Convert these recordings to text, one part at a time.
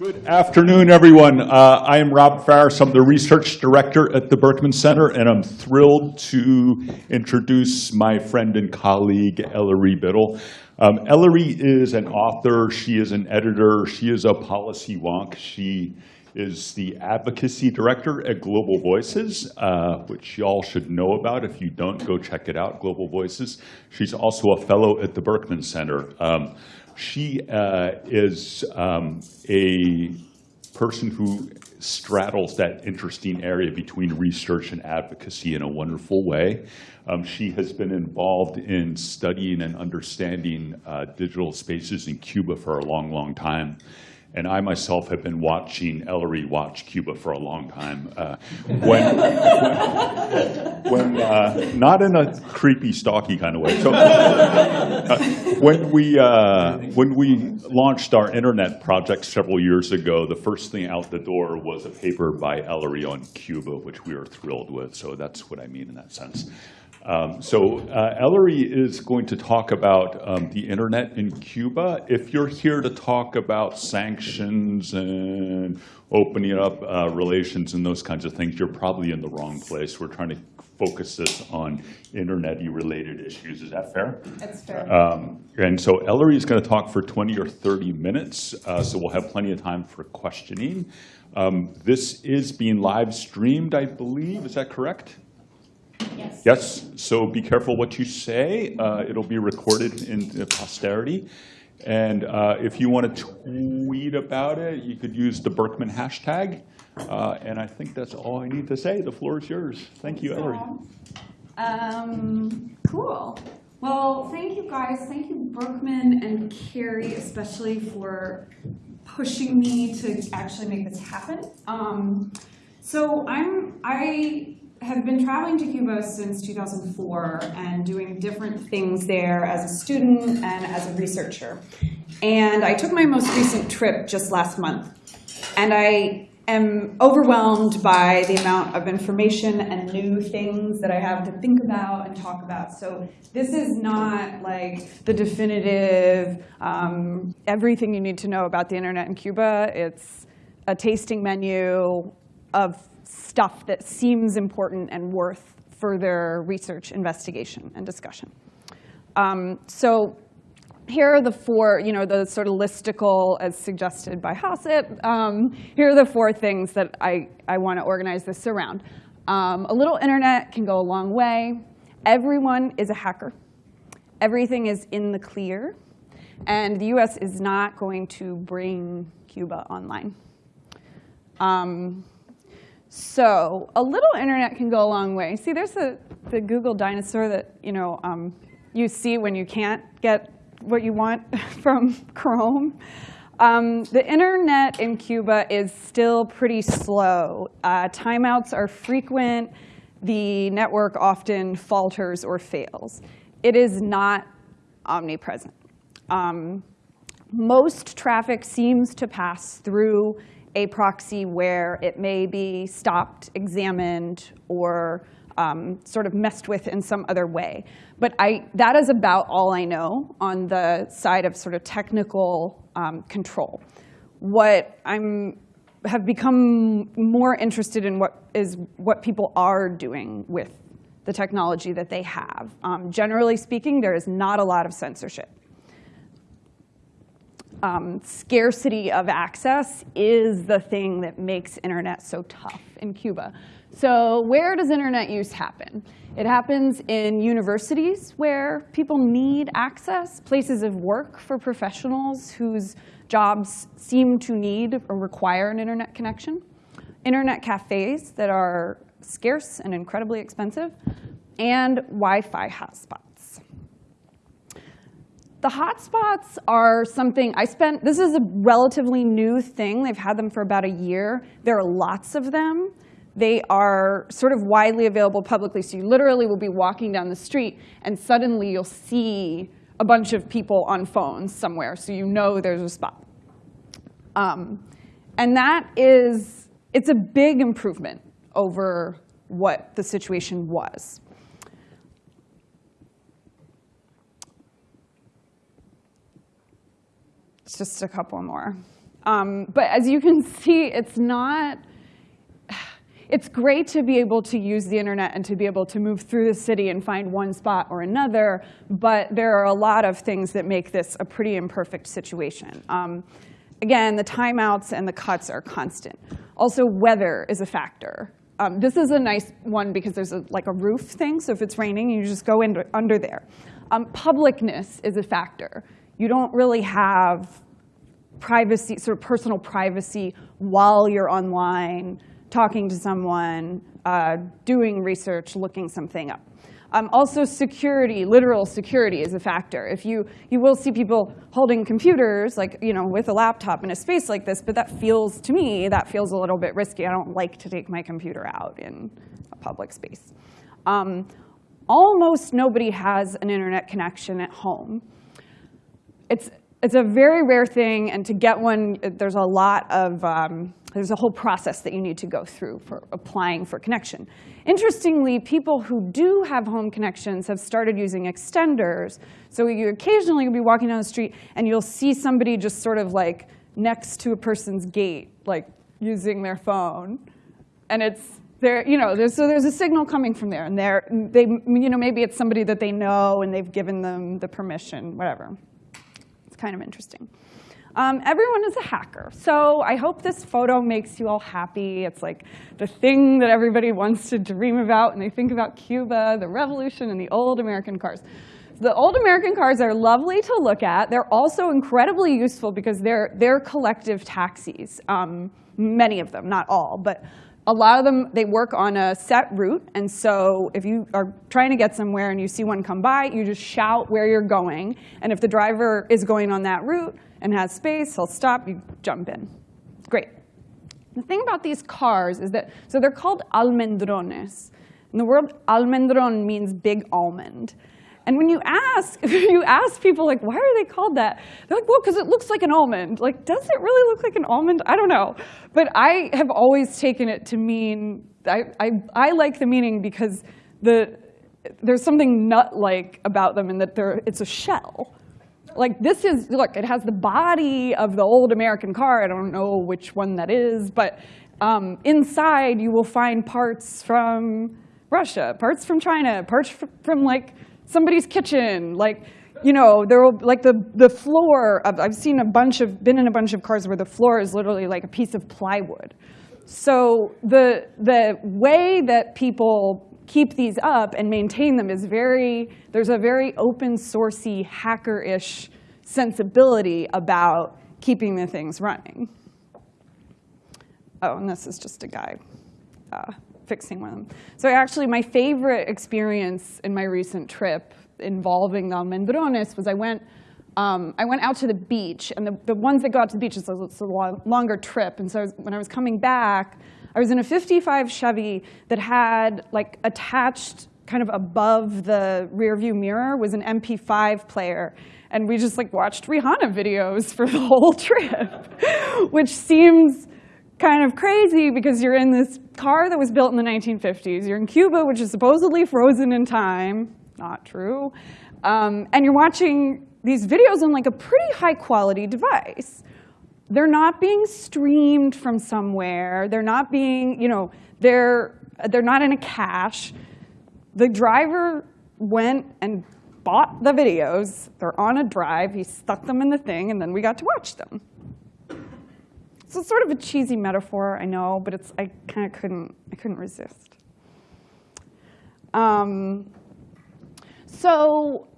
Good afternoon, everyone. Uh, I am Rob Faris. I'm the research director at the Berkman Center, and I'm thrilled to introduce my friend and colleague, Ellery Biddle. Um, Ellery is an author. She is an editor. She is a policy wonk. She is the advocacy director at Global Voices, uh, which y'all should know about. If you don't, go check it out, Global Voices. She's also a fellow at the Berkman Center. Um, she uh, is um, a person who straddles that interesting area between research and advocacy in a wonderful way. Um, she has been involved in studying and understanding uh, digital spaces in Cuba for a long, long time. And I myself have been watching Ellery watch Cuba for a long time. Uh, when, when uh, not in a creepy, stalky kind of way. So, uh, when we uh, when we launched our internet project several years ago, the first thing out the door was a paper by Ellery on Cuba, which we were thrilled with. So that's what I mean in that sense. Um, so uh, Ellery is going to talk about um, the internet in Cuba. If you're here to talk about sanctions and opening up uh, relations and those kinds of things, you're probably in the wrong place. We're trying to focus this on internet-y related issues. Is that fair? That's fair. Um, and so Ellery is going to talk for 20 or 30 minutes, uh, so we'll have plenty of time for questioning. Um, this is being live streamed, I believe. Is that correct? Yes. Yes, so be careful what you say. Uh, It'll be recorded in posterity. And uh, if you want to tweet about it, you could use the Berkman hashtag. Uh, And I think that's all I need to say. The floor is yours. Thank you, Ellery. Um, cool. Well, thank you guys. Thank you, Berkman and Carrie, especially for pushing me to actually make this happen. Um, so I'm I have been traveling to Cuba since 2004 and doing different things there as a student and as a researcher. And I took my most recent trip just last month. And I am overwhelmed by the amount of information and new things that I have to think about and talk about. So this is not like the definitive, um, everything you need to know about the internet in Cuba. It's a tasting menu of stuff that seems important and worth further research, investigation, and discussion. Um, so here are the four, you know, the sort of listicle as suggested by Hasip. Um, here are the four things that I, I want to organize this around. Um, a little internet can go a long way. Everyone is a hacker. Everything is in the clear. And the US is not going to bring Cuba online. Um, so a little internet can go a long way. See, there's the, the Google dinosaur that you know um, you see when you can't get what you want from Chrome. Um, the internet in Cuba is still pretty slow. Uh, timeouts are frequent. The network often falters or fails. It is not omnipresent. Um, most traffic seems to pass through a proxy where it may be stopped, examined, or um, sort of messed with in some other way. But I, that is about all I know on the side of sort of technical um, control. What I'm have become more interested in what is what people are doing with the technology that they have. Um, generally speaking, there is not a lot of censorship um, scarcity of access is the thing that makes internet so tough in Cuba. So where does internet use happen? It happens in universities where people need access, places of work for professionals whose jobs seem to need or require an internet connection, internet cafes that are scarce and incredibly expensive, and Wi-Fi hotspots. The hotspots are something I spent, this is a relatively new thing. They've had them for about a year. There are lots of them. They are sort of widely available publicly. So you literally will be walking down the street and suddenly you'll see a bunch of people on phones somewhere. So you know there's a spot. Um, and that is, it's a big improvement over what the situation was. It's just a couple more. Um, but as you can see, it's not, it's great to be able to use the internet and to be able to move through the city and find one spot or another, but there are a lot of things that make this a pretty imperfect situation. Um, again, the timeouts and the cuts are constant. Also, weather is a factor. Um, this is a nice one because there's a, like a roof thing, so if it's raining, you just go in, under there. Um, publicness is a factor. You don't really have privacy, sort of personal privacy while you're online, talking to someone, uh, doing research, looking something up. Um, also, security, literal security is a factor. If you, you will see people holding computers, like you know, with a laptop in a space like this, but that feels, to me, that feels a little bit risky. I don't like to take my computer out in a public space. Um, almost nobody has an internet connection at home. It's, it's a very rare thing, and to get one, there's a lot of, um, there's a whole process that you need to go through for applying for connection. Interestingly, people who do have home connections have started using extenders. So you occasionally will be walking down the street and you'll see somebody just sort of like next to a person's gate, like using their phone. And it's there, you know, there's, so there's a signal coming from there. And they're, they, you know, maybe it's somebody that they know and they've given them the permission, whatever. Kind of interesting. Um, everyone is a hacker. So I hope this photo makes you all happy. It's like the thing that everybody wants to dream about when they think about Cuba, the revolution, and the old American cars. The old American cars are lovely to look at. They're also incredibly useful because they're, they're collective taxis, um, many of them, not all. But a lot of them, they work on a set route. And so if you are trying to get somewhere and you see one come by, you just shout where you're going. And if the driver is going on that route, and has space, he'll stop, you jump in. Great. The thing about these cars is that, so they're called almendrones. And the word almendron means big almond. And when you ask, you ask people like, why are they called that? They're like, well, because it looks like an almond. Like, does it really look like an almond? I don't know. But I have always taken it to mean, I, I, I like the meaning because the, there's something nut-like about them in that it's a shell like this is, look, it has the body of the old American car. I don't know which one that is, but um, inside you will find parts from Russia, parts from China, parts from like somebody's kitchen, like, you know, there will, like the, the floor of, I've seen a bunch of, been in a bunch of cars where the floor is literally like a piece of plywood. So the, the way that people keep these up and maintain them is very, there's a very open sourcey, hacker-ish sensibility about keeping the things running. Oh, and this is just a guy uh, fixing them. So actually, my favorite experience in my recent trip involving the almendrones was I went, um, I went out to the beach, and the, the ones that go out to the beach, a, it's a longer trip, and so I was, when I was coming back, I was in a 55 Chevy that had like attached kind of above the rear view mirror was an MP5 player. And we just like watched Rihanna videos for the whole trip, which seems kind of crazy because you're in this car that was built in the 1950s. You're in Cuba, which is supposedly frozen in time. Not true. Um, and you're watching these videos on like a pretty high quality device they're not being streamed from somewhere. They're not being, you know, they're, they're not in a cache. The driver went and bought the videos. They're on a drive. He stuck them in the thing, and then we got to watch them. So it's sort of a cheesy metaphor, I know, but it's, I kind of couldn't, I couldn't resist. Um, so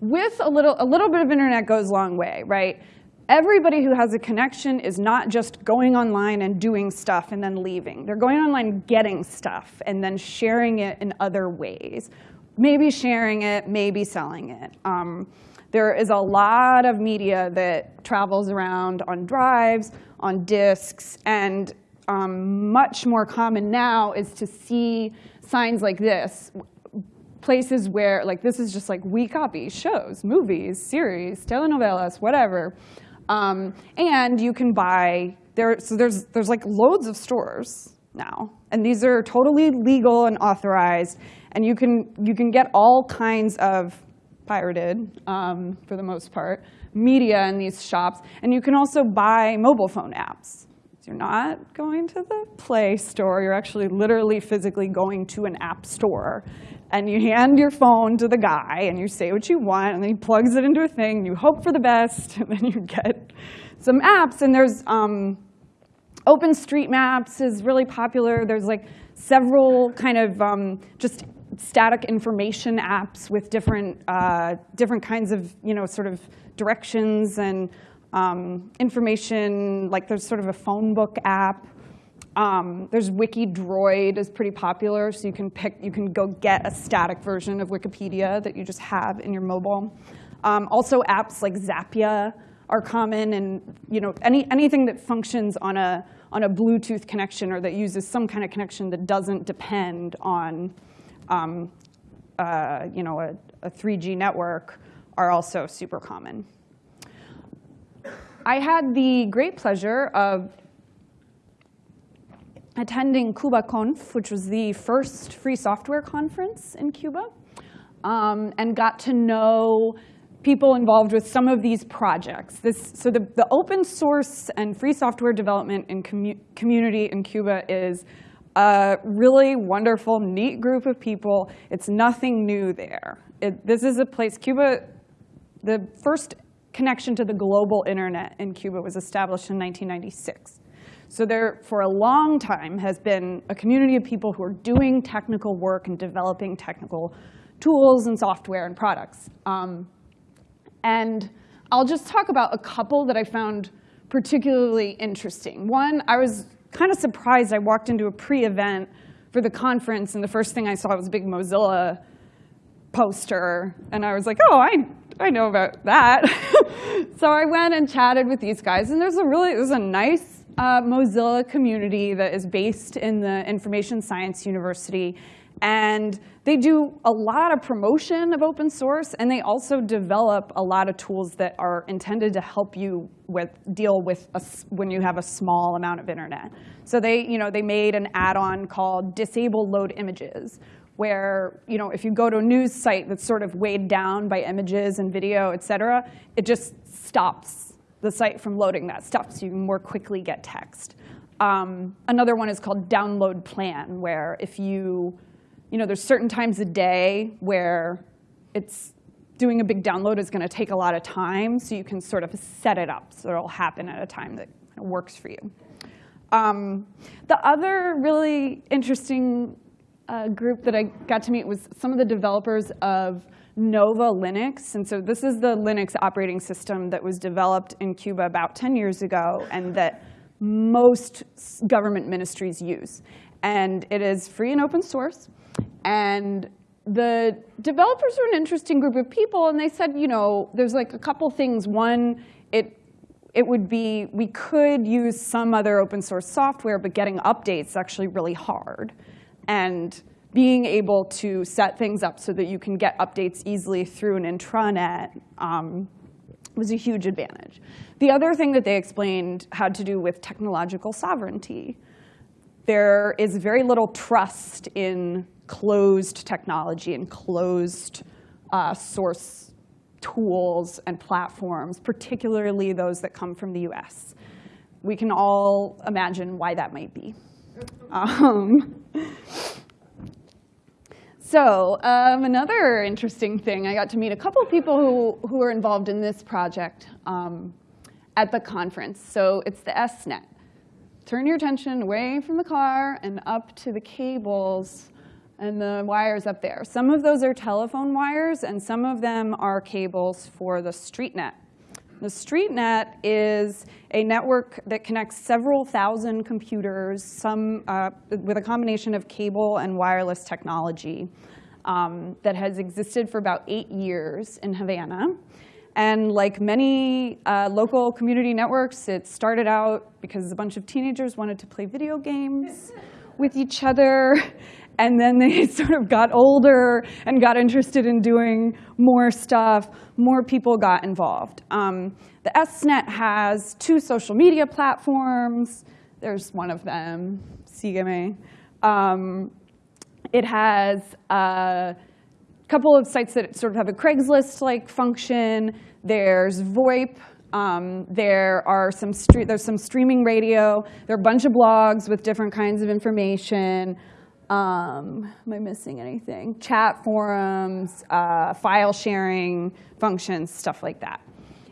with a little, a little bit of internet goes a long way, right? everybody who has a connection is not just going online and doing stuff and then leaving. They're going online getting stuff and then sharing it in other ways. Maybe sharing it, maybe selling it. Um, there is a lot of media that travels around on drives, on disks, and um, much more common now is to see signs like this, places where, like this is just like we copy shows, movies, series, telenovelas, whatever. Um, and you can buy, there, so there's, there's like loads of stores now. And these are totally legal and authorized. And you can, you can get all kinds of pirated, um, for the most part, media in these shops. And you can also buy mobile phone apps. You're not going to the Play Store. You're actually literally physically going to an app store. And you hand your phone to the guy, and you say what you want, and then he plugs it into a thing, and you hope for the best, and then you get some apps. And there's um, OpenStreetMaps is really popular. There's like several kind of um, just static information apps with different, uh, different kinds of, you know, sort of directions and um, information. Like there's sort of a phone book app. Um, there's Wikidroid is pretty popular, so you can pick, you can go get a static version of Wikipedia that you just have in your mobile. Um, also, apps like Zapya are common, and you know any anything that functions on a on a Bluetooth connection or that uses some kind of connection that doesn't depend on um, uh, you know a, a 3G network are also super common. I had the great pleasure of attending CubaConf, which was the first free software conference in Cuba, um, and got to know people involved with some of these projects. This, so the, the open source and free software development in commu community in Cuba is a really wonderful, neat group of people. It's nothing new there. It, this is a place, Cuba, the first connection to the global internet in Cuba was established in 1996. So there, for a long time, has been a community of people who are doing technical work and developing technical tools and software and products. Um, and I'll just talk about a couple that I found particularly interesting. One, I was kind of surprised. I walked into a pre-event for the conference, and the first thing I saw was a big Mozilla poster. And I was like, oh, I, I know about that. so I went and chatted with these guys. And there's a really, there's a nice uh, Mozilla community that is based in the Information Science University. And they do a lot of promotion of open source, and they also develop a lot of tools that are intended to help you with, deal with a, when you have a small amount of internet. So they, you know, they made an add-on called Disable Load Images, where you know, if you go to a news site that's sort of weighed down by images and video, et cetera, it just stops the site from loading that stuff so you can more quickly get text. Um, another one is called download plan, where if you, you know, there's certain times a day where it's doing a big download is going to take a lot of time, so you can sort of set it up so it'll happen at a time that works for you. Um, the other really interesting uh, group that I got to meet was some of the developers of Nova Linux. And so this is the Linux operating system that was developed in Cuba about 10 years ago and that most government ministries use. And it is free and open source. And the developers are an interesting group of people, and they said, you know, there's like a couple things. One, it it would be, we could use some other open source software, but getting updates is actually really hard. And being able to set things up so that you can get updates easily through an intranet um, was a huge advantage. The other thing that they explained had to do with technological sovereignty. There is very little trust in closed technology and closed uh, source tools and platforms, particularly those that come from the US. We can all imagine why that might be. Um, so um, another interesting thing, I got to meet a couple of people who, who are involved in this project um, at the conference. So it's the SNET. Turn your attention away from the car and up to the cables and the wires up there. Some of those are telephone wires, and some of them are cables for the StreetNet. The StreetNet is a network that connects several thousand computers, some uh, with a combination of cable and wireless technology um, that has existed for about eight years in Havana. And like many uh, local community networks, it started out because a bunch of teenagers wanted to play video games with each other. And then they sort of got older and got interested in doing more stuff. More people got involved. Um, the SNET has two social media platforms. There's one of them, Sígueme. Um, it has a couple of sites that sort of have a Craigslist-like function. There's VoIP. Um, there are some there's some streaming radio. There are a bunch of blogs with different kinds of information. Um, am I missing anything? Chat forums, uh, file sharing functions, stuff like that.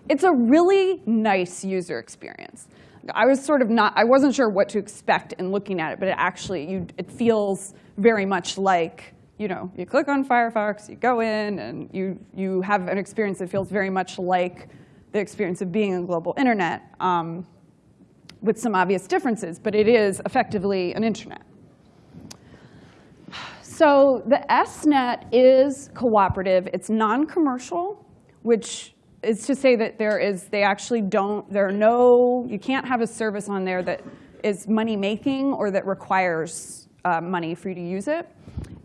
It's a really nice user experience. I was sort of not, I wasn't sure what to expect in looking at it, but it actually, you, it feels very much like, you know, you click on Firefox, you go in, and you, you have an experience that feels very much like the experience of being on global internet, um, with some obvious differences, but it is effectively an internet. So the SNet is cooperative. It's non-commercial, which is to say that there is, they actually don't, there are no, you can't have a service on there that is money-making or that requires uh, money for you to use it.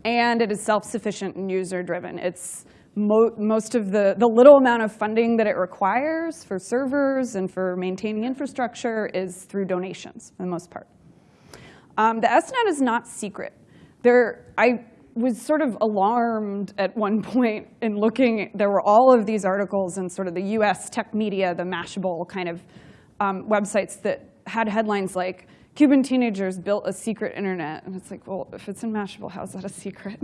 And it is self-sufficient and user-driven. It's mo most of the, the little amount of funding that it requires for servers and for maintaining infrastructure is through donations, for the most part. Um, the SNet is not secret. There, I was sort of alarmed at one point in looking, there were all of these articles in sort of the US tech media, the Mashable kind of um, websites that had headlines like, Cuban teenagers built a secret internet. And it's like, well, if it's in Mashable, how's that a secret?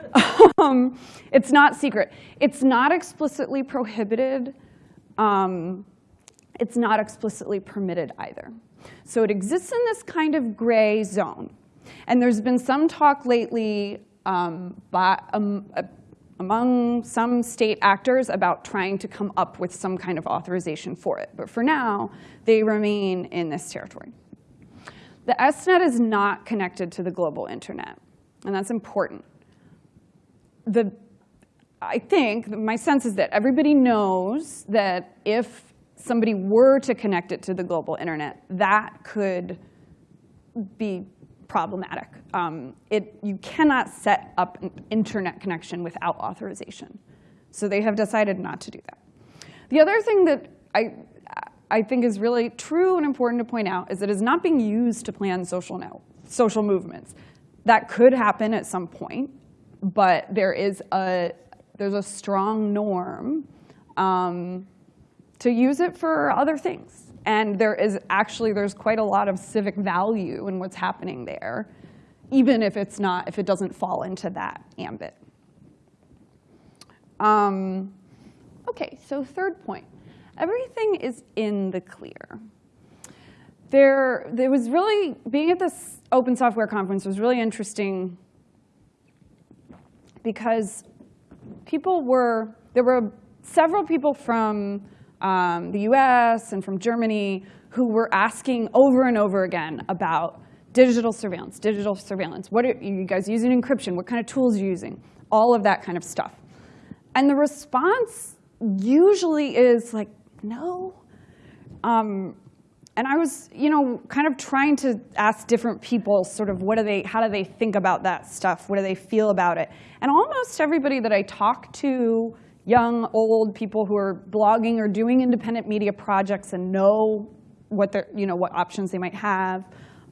um, it's not secret. It's not explicitly prohibited. Um, it's not explicitly permitted either. So it exists in this kind of gray zone. And there's been some talk lately um, by, um, uh, among some state actors about trying to come up with some kind of authorization for it. But for now, they remain in this territory. The SNet is not connected to the global internet, and that's important. The, I think, my sense is that everybody knows that if somebody were to connect it to the global internet, that could be problematic. Um, it, you cannot set up an internet connection without authorization. So they have decided not to do that. The other thing that I, I think is really true and important to point out is that it is not being used to plan social, now, social movements. That could happen at some point, but there is a, there's a strong norm um, to use it for other things. And there is actually, there's quite a lot of civic value in what's happening there, even if it's not, if it doesn't fall into that ambit. Um, okay, so third point. Everything is in the clear. There, there was really, being at this open software conference was really interesting because people were, there were several people from um, the US and from Germany who were asking over and over again about digital surveillance, digital surveillance. What are you guys using encryption? What kind of tools are you using? All of that kind of stuff. And the response usually is like, no. Um, and I was, you know, kind of trying to ask different people sort of what do they, how do they think about that stuff? What do they feel about it? And almost everybody that I talked to young, old people who are blogging or doing independent media projects and know what, you know, what options they might have.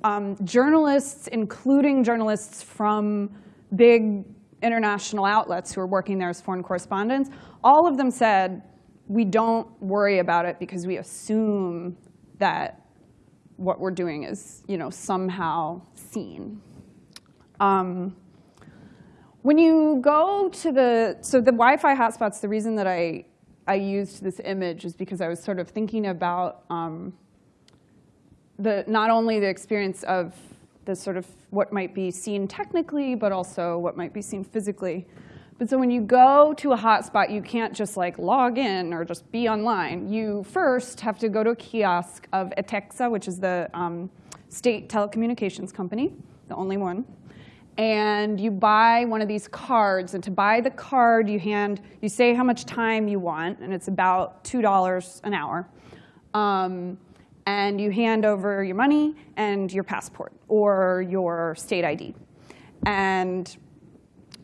Um, journalists, including journalists from big international outlets who are working there as foreign correspondents, all of them said, we don't worry about it because we assume that what we're doing is you know, somehow seen. Um, when you go to the, so the Wi-Fi hotspots, the reason that I, I used this image is because I was sort of thinking about um, the, not only the experience of the sort of what might be seen technically, but also what might be seen physically. But so when you go to a hotspot, you can't just like log in or just be online. You first have to go to a kiosk of ETECSA, which is the um, state telecommunications company, the only one and you buy one of these cards. And to buy the card, you hand, you say how much time you want, and it's about $2 an hour. Um, and you hand over your money and your passport or your state ID. And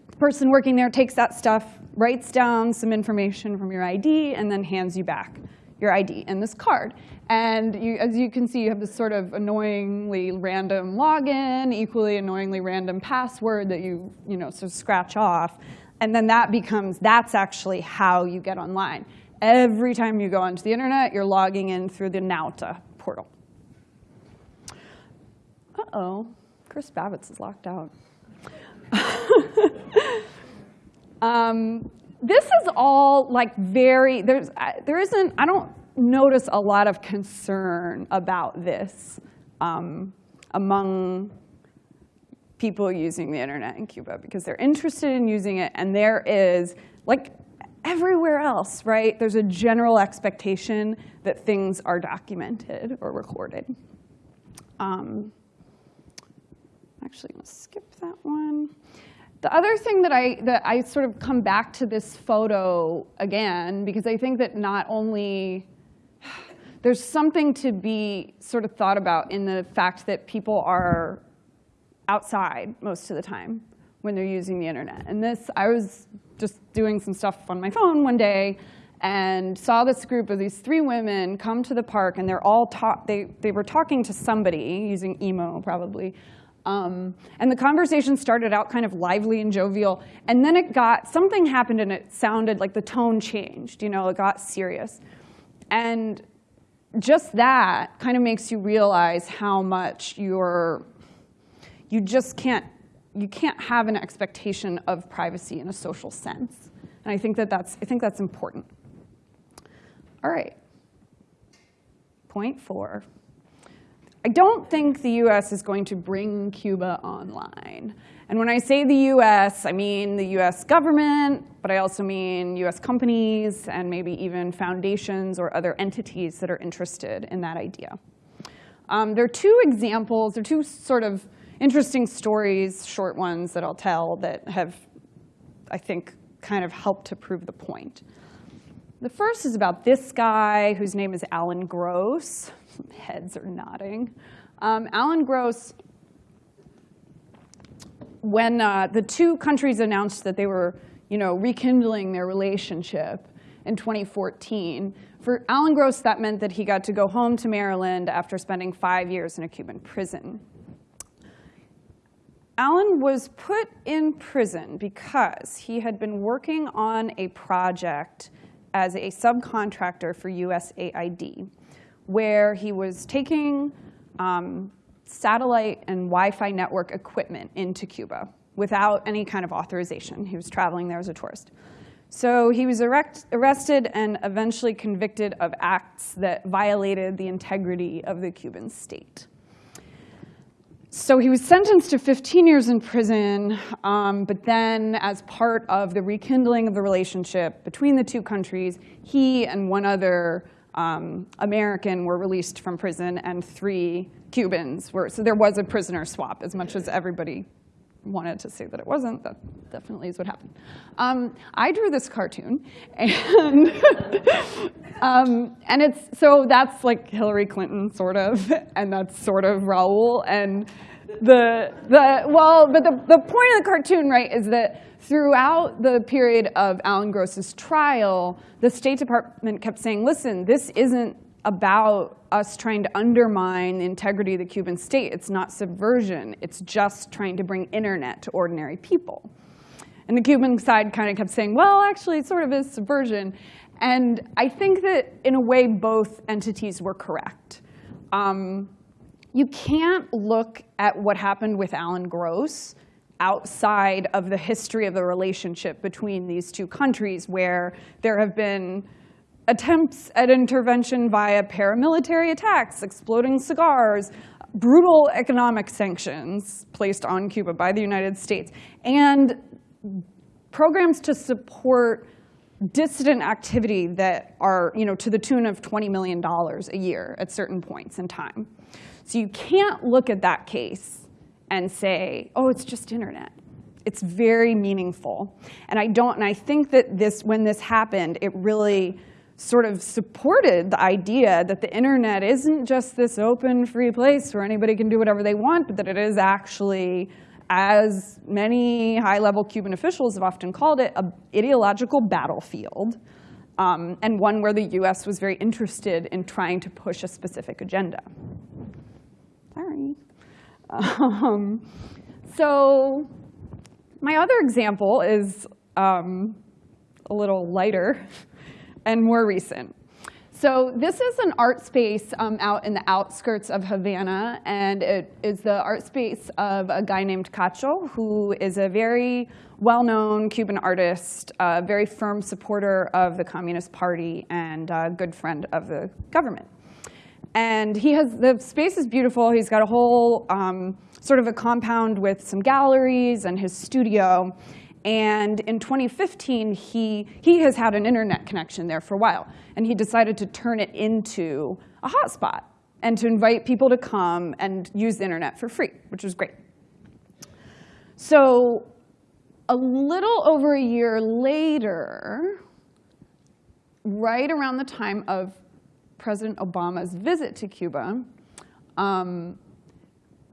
the person working there takes that stuff, writes down some information from your ID, and then hands you back your ID and this card. And you, as you can see, you have this sort of annoyingly random login, equally annoyingly random password that you, you know, sort of scratch off. And then that becomes, that's actually how you get online. Every time you go onto the internet, you're logging in through the Nauta portal. Uh-oh, Chris Bavitz is locked out. um, this is all like very, there's, there isn't, I don't notice a lot of concern about this um, among people using the internet in Cuba because they're interested in using it and there is, like everywhere else, right, there's a general expectation that things are documented or recorded. Um, actually, I'm gonna skip that one. The other thing that I, that I sort of come back to this photo again, because I think that not only, there's something to be sort of thought about in the fact that people are outside most of the time when they're using the internet. And this, I was just doing some stuff on my phone one day and saw this group of these three women come to the park and they're all talk, they, they were talking to somebody using imo probably. Um, and the conversation started out kind of lively and jovial, and then it got, something happened and it sounded like the tone changed, you know, it got serious. And just that kind of makes you realize how much you're, you just can't, you can't have an expectation of privacy in a social sense. And I think that that's, I think that's important. All right. Point four. I don't think the US is going to bring Cuba online. And when I say the US, I mean the US government, but I also mean US companies and maybe even foundations or other entities that are interested in that idea. Um, there are two examples, there are two sort of interesting stories, short ones that I'll tell that have, I think, kind of helped to prove the point. The first is about this guy whose name is Alan Gross. Heads are nodding. Um, Alan Gross, when uh, the two countries announced that they were you know, rekindling their relationship in 2014, for Alan Gross, that meant that he got to go home to Maryland after spending five years in a Cuban prison. Alan was put in prison because he had been working on a project as a subcontractor for USAID, where he was taking um, satellite and Wi-Fi network equipment into Cuba without any kind of authorization. He was traveling there as a tourist. So he was erect, arrested and eventually convicted of acts that violated the integrity of the Cuban state. So he was sentenced to 15 years in prison, um, but then as part of the rekindling of the relationship between the two countries, he and one other um, American were released from prison and three Cubans were, so there was a prisoner swap as much as everybody wanted to say that it wasn't, that definitely is what happened. Um, I drew this cartoon, and um, and it's so that's like Hillary Clinton sort of, and that's sort of Raul, and the the well, but the the point of the cartoon, right, is that throughout the period of Alan Gross's trial, the State Department kept saying, listen, this isn't about us trying to undermine the integrity of the Cuban state. It's not subversion. It's just trying to bring internet to ordinary people. And the Cuban side kind of kept saying, well, actually, it sort of is subversion. And I think that, in a way, both entities were correct. Um, you can't look at what happened with Alan Gross outside of the history of the relationship between these two countries, where there have been attempts at intervention via paramilitary attacks, exploding cigars, brutal economic sanctions placed on Cuba by the United States, and programs to support dissident activity that are you know, to the tune of $20 million a year at certain points in time. So you can't look at that case and say, oh, it's just internet. It's very meaningful. And I don't, and I think that this, when this happened, it really sort of supported the idea that the internet isn't just this open, free place where anybody can do whatever they want, but that it is actually, as many high-level Cuban officials have often called it, an ideological battlefield, um, and one where the US was very interested in trying to push a specific agenda. Sorry. Um, so my other example is um, a little lighter and more recent. So this is an art space um, out in the outskirts of Havana, and it is the art space of a guy named Kcho, who is a very well-known Cuban artist, a very firm supporter of the Communist Party, and a good friend of the government. And he has, the space is beautiful. He's got a whole um, sort of a compound with some galleries and his studio. And in 2015, he, he has had an internet connection there for a while. And he decided to turn it into a hotspot and to invite people to come and use the internet for free, which was great. So a little over a year later, right around the time of President Obama's visit to Cuba, um,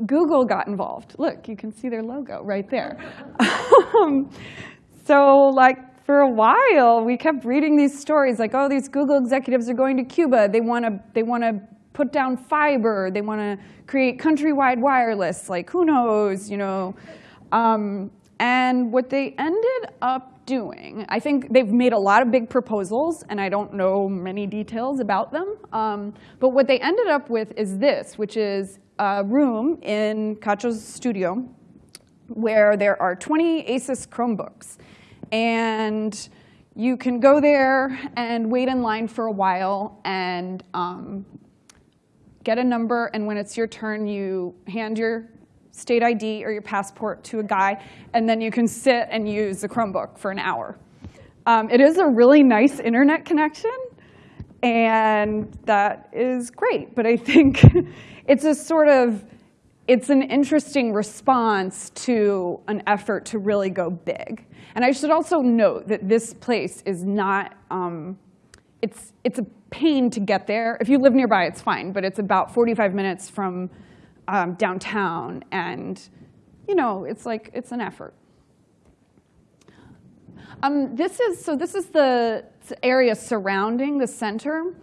Google got involved. Look, you can see their logo right there. um, so like for a while, we kept reading these stories like, oh, these Google executives are going to Cuba. They want to they want to put down fiber. They want to create countrywide wireless. Like who knows, you know? Um, and what they ended up doing, I think they've made a lot of big proposals, and I don't know many details about them. Um, but what they ended up with is this, which is a room in Kcho's studio where there are 20 Asus Chromebooks. And you can go there and wait in line for a while and um, get a number, and when it's your turn, you hand your state ID or your passport to a guy, and then you can sit and use the Chromebook for an hour. Um, it is a really nice internet connection, and that is great. But I think it's a sort of, it's an interesting response to an effort to really go big. And I should also note that this place is not, um, it's, it's a pain to get there. If you live nearby, it's fine, but it's about 45 minutes from um, downtown, and you know, it's like it's an effort. Um, this is so. This is the area surrounding the center,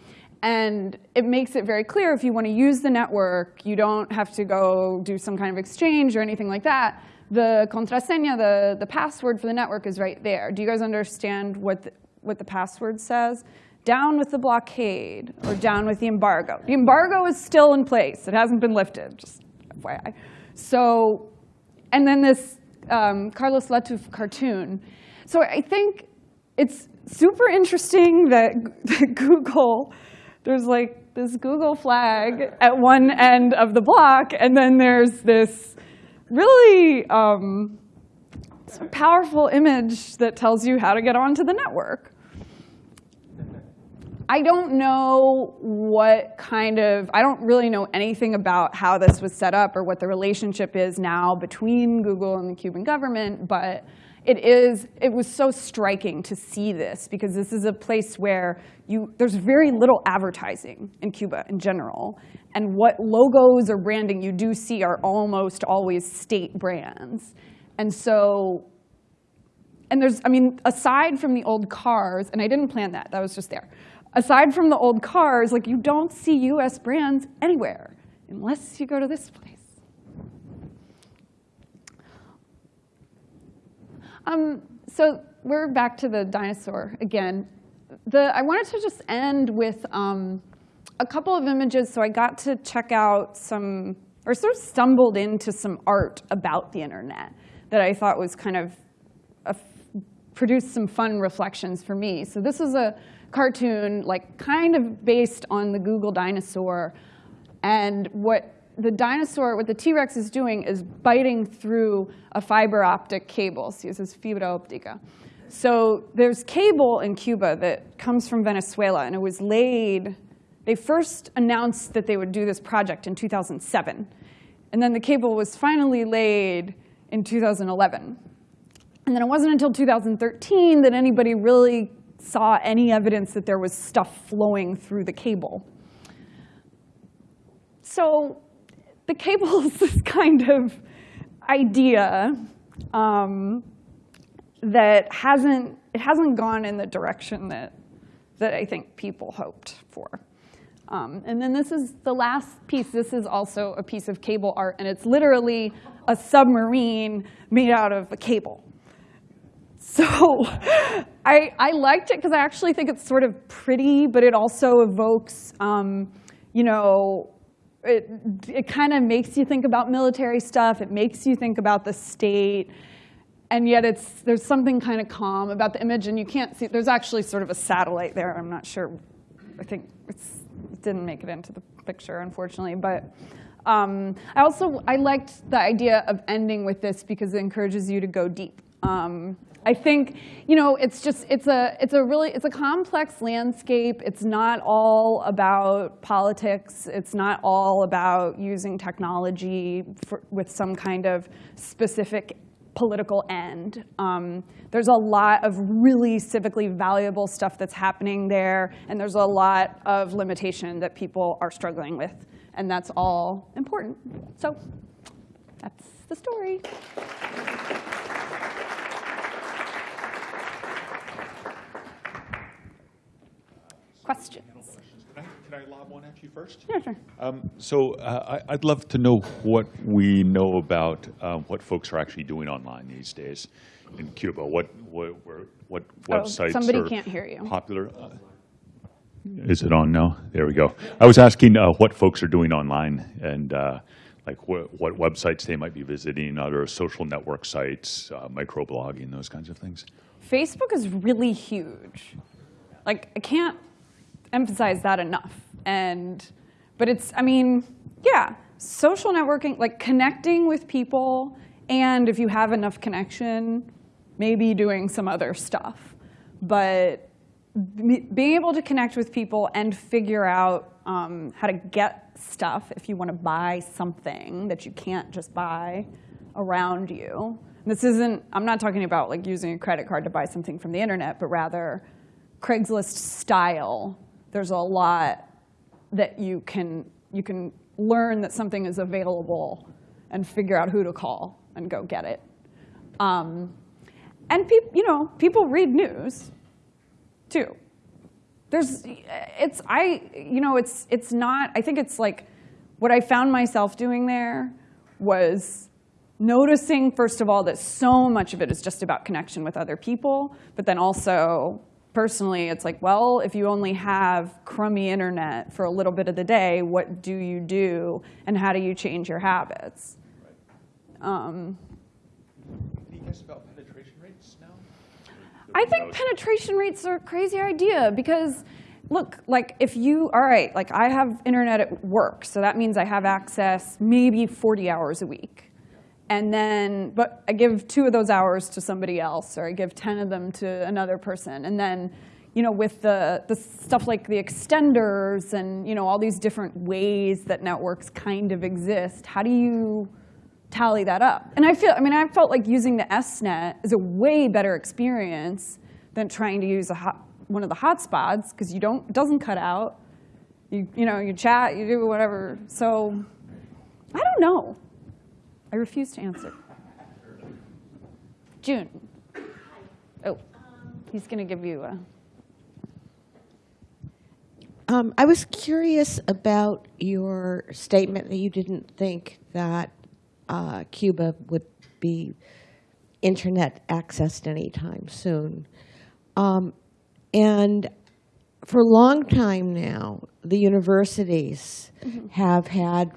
and it makes it very clear if you want to use the network, you don't have to go do some kind of exchange or anything like that. The contraseña, the, the password for the network is right there. Do you guys understand what the, what the password says? Down with the blockade or down with the embargo. The embargo is still in place. It hasn't been lifted, just FYI. So, and then this um, Carlos Latuf cartoon. So I think it's super interesting that, that Google, there's like this Google flag at one end of the block, and then there's this really um, powerful image that tells you how to get onto the network. I don't know what kind of, I don't really know anything about how this was set up or what the relationship is now between Google and the Cuban government, but it is, it was so striking to see this because this is a place where you, there's very little advertising in Cuba in general. And what logos or branding you do see are almost always state brands. And so, and there's, I mean, aside from the old cars, and I didn't plan that, that was just there aside from the old cars, like you don't see US brands anywhere unless you go to this place. Um, so we're back to the dinosaur again. The, I wanted to just end with um, a couple of images. So I got to check out some, or sort of stumbled into some art about the internet that I thought was kind of, a, produced some fun reflections for me. So this is a cartoon, like kind of based on the Google dinosaur. And what the dinosaur, what the T-Rex is doing is biting through a fiber optic cable. So this is fibra optica. So there's cable in Cuba that comes from Venezuela, and it was laid, they first announced that they would do this project in 2007. And then the cable was finally laid in 2011. And then it wasn't until 2013 that anybody really saw any evidence that there was stuff flowing through the cable. So the cable is this kind of idea um, that hasn't, it hasn't gone in the direction that, that I think people hoped for. Um, and then this is the last piece. This is also a piece of cable art, and it's literally a submarine made out of a cable. So I, I liked it because I actually think it's sort of pretty, but it also evokes, um, you know, it, it kind of makes you think about military stuff. It makes you think about the state. And yet it's, there's something kind of calm about the image. And you can't see, there's actually sort of a satellite there. I'm not sure. I think it's, it didn't make it into the picture, unfortunately. But um, I also, I liked the idea of ending with this because it encourages you to go deep. Um, I think, you know, it's just, it's a, it's a really, it's a complex landscape. It's not all about politics. It's not all about using technology for, with some kind of specific political end. Um, there's a lot of really civically valuable stuff that's happening there, and there's a lot of limitation that people are struggling with, and that's all important. So that's the story. Questions? Can I, can I lob one at you first? Yeah, sure. Um, So uh, I- I'd love to know what we know about um, what folks are actually doing online these days in Cuba. What, what, what Oh, websites somebody are can't hear you. popular? Uh, Is it on now? There we go. I was asking uh, what folks are doing online and uh, like what, what websites they might be visiting, other social network sites, uh, microblogging, those kinds of things. Facebook is really huge. Like, I can't emphasize that enough. And, but it's, I mean, yeah, social networking, like connecting with people, and if you have enough connection, maybe doing some other stuff. But being able to connect with people and figure out um, how to get stuff if you want to buy something that you can't just buy around you. This isn't, I'm not talking about like using a credit card to buy something from the internet, but rather Craigslist style. There's a lot that you can, you can learn that something is available and figure out who to call and go get it. Um, and peop, you know, people read news too. There's, it's, I, you know, it's, it's not, I think it's like, what I found myself doing there was noticing, first of all, that so much of it is just about connection with other people, but then also, personally, it's like, well, if you only have crummy internet for a little bit of the day, what do you do, and how do you change your habits? Um, Can you guess about penetration rates now? I think penetration rates are a crazy idea because, look, like if you, all right, like I have internet at work, so that means I have access maybe 40 hours a week. And then, but I give two of those hours to somebody else, or I give 10 of them to another person. And then, you know, with the, the stuff like the extenders and, you know, all these different ways that networks kind of exist, how do you tally that up? And I feel, I mean, I felt like using the SNet is a way better experience than trying to use a hot, one of the hotspots, because you don't, it doesn't cut out. You, you know, you chat, you do whatever. So I don't know. I refuse to answer. June. Oh, he's going to give you a. Um, I was curious about your statement that you didn't think that uh, Cuba would be internet accessed anytime soon. Um, and for a long time now, the universities have had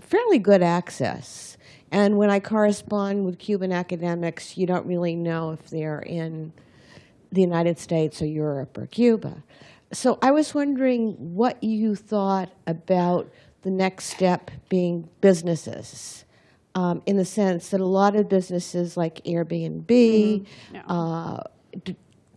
fairly good access. And when I correspond with Cuban academics, you don't really know if they're in the United States or Europe or Cuba. So I was wondering what you thought about the next step being businesses, um, in the sense that a lot of businesses like Airbnb Yeah. uh,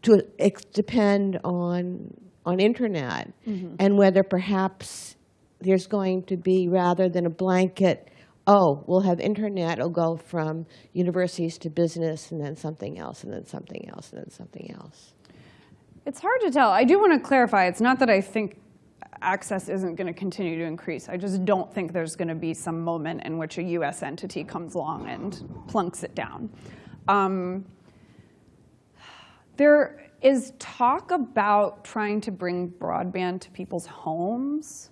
to depend on on internet, and whether perhaps there's going to be rather than a blanket. Oh, we'll have internet. It'll go from universities to business, and then something else, and then something else, and then something else. It's hard to tell. I do want to clarify. It's not that I think access isn't going to continue to increase. I just don't think there's going to be some moment in which a U.S. entity comes along and plunks it down. Um, there is talk about trying to bring broadband to people's homes,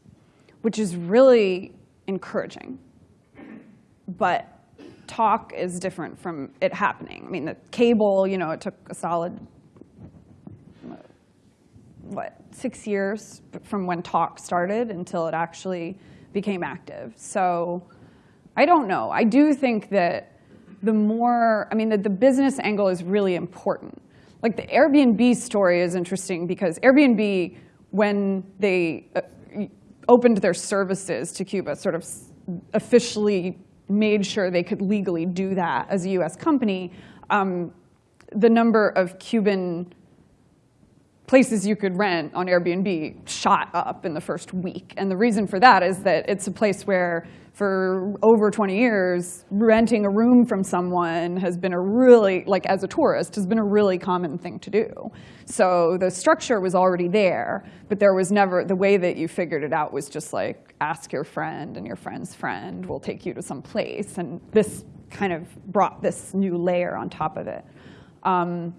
which is really encouraging. But talk is different from it happening. I mean, the cable, you know, it took a solid, what, six years from when talk started until it actually became active. So I don't know. I do think that the more, I mean, that the business angle is really important. Like the Airbnb story is interesting because Airbnb, when they uh, opened their services to Cuba, sort of officially made sure they could legally do that as a US company, um, the number of Cuban places you could rent on Airbnb shot up in the first week. And the reason for that is that it's a place where for over 20 years, renting a room from someone has been a really, like as a tourist, has been a really common thing to do. So the structure was already there, but there was never, the way that you figured it out was just like, ask your friend and your friend's friend will take you to some place. And this kind of brought this new layer on top of it. Um,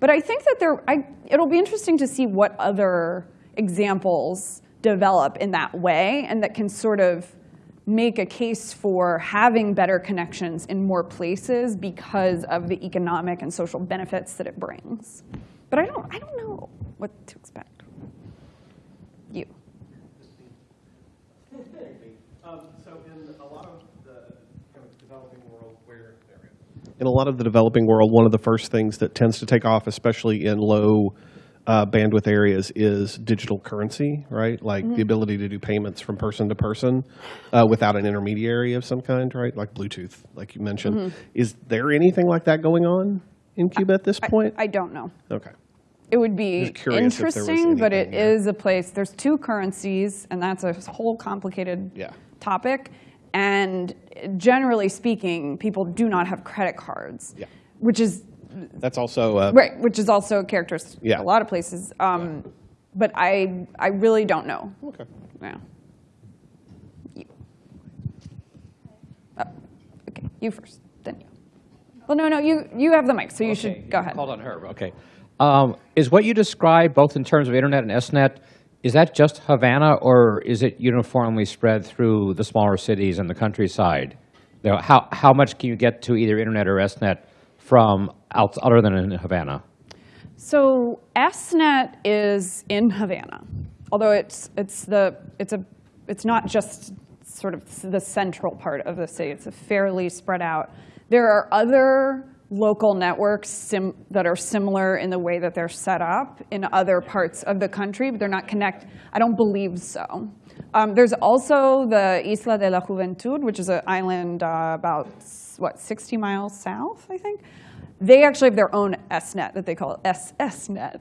but I think that there, I, it'll be interesting to see what other examples develop in that way and that can sort of make a case for having better connections in more places because of the economic and social benefits that it brings. But I don't, I don't know what to expect. You. So in a lot of the developing world where, in a lot of the developing world, one of the first things that tends to take off, especially in low uh, bandwidth areas, is digital currency, right? Like the ability to do payments from person to person uh, without an intermediary of some kind, right? Like Bluetooth, like you mentioned. Is there anything like that going on in Cuba at this point? I don't know. okay. It would be Just curious if there was interesting, but it there. is a place, there's two currencies, and that's a whole complicated Yeah. topic. And generally speaking, people do not have credit cards, Yeah. which is, That's also uh, right, which is also a characteristic Yeah. of a lot of places. Um, But I, I really don't know. okay. Yeah. You. Oh, Okay, you first, then you. Well, no, no, you, you have the mic, so you Okay, should go ahead. Hold on her, okay. Um, Is what you described, both in terms of internet and SNET, is that just Havana, or is it uniformly spread through the smaller cities and the countryside? You know, How, how much can you get to either internet or SNET from out, other than in Havana? So SNET is in Havana, although it's it's the it's a it's not just sort of the central part of the city. It's a fairly spread out. There are other local networks that are similar in the way that they're set up in other parts of the country, but they're not connected. I don't believe so. Um, there's also the Isla de la Juventud, which is an island uh, about what 60 miles south, I think. They actually have their own SNet that they call SSNet.